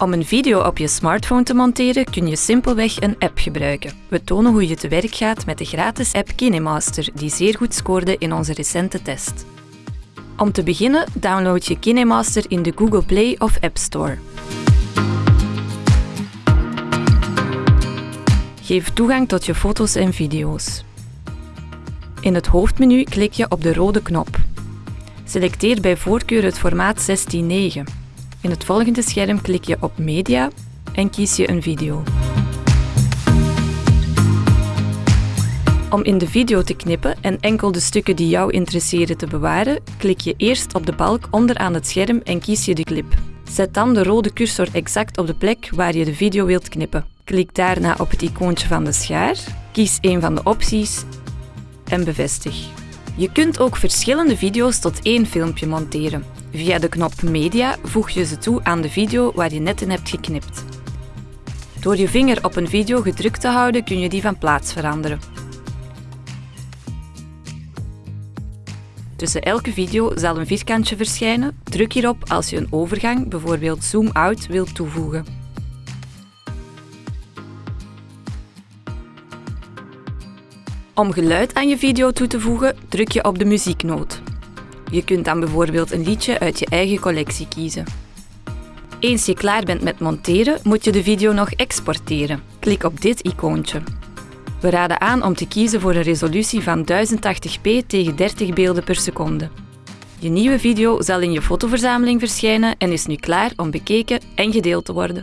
Om een video op je smartphone te monteren kun je simpelweg een app gebruiken. We tonen hoe je te werk gaat met de gratis app KineMaster, die zeer goed scoorde in onze recente test. Om te beginnen download je KineMaster in de Google Play of App Store. Geef toegang tot je foto's en video's. In het hoofdmenu klik je op de rode knop. Selecteer bij voorkeur het formaat 16:9. In het volgende scherm klik je op Media en kies je een video. Om in de video te knippen en enkel de stukken die jou interesseren te bewaren, klik je eerst op de balk onderaan het scherm en kies je de clip. Zet dan de rode cursor exact op de plek waar je de video wilt knippen. Klik daarna op het icoontje van de schaar, kies een van de opties en bevestig. Je kunt ook verschillende video's tot één filmpje monteren. Via de knop Media voeg je ze toe aan de video waar je net in hebt geknipt. Door je vinger op een video gedrukt te houden kun je die van plaats veranderen. Tussen elke video zal een vierkantje verschijnen. Druk hierop als je een overgang, bijvoorbeeld zoom-out, wilt toevoegen. Om geluid aan je video toe te voegen, druk je op de muzieknoot. Je kunt dan bijvoorbeeld een liedje uit je eigen collectie kiezen. Eens je klaar bent met monteren, moet je de video nog exporteren. Klik op dit icoontje. We raden aan om te kiezen voor een resolutie van 1080p tegen 30 beelden per seconde. Je nieuwe video zal in je fotoverzameling verschijnen en is nu klaar om bekeken en gedeeld te worden.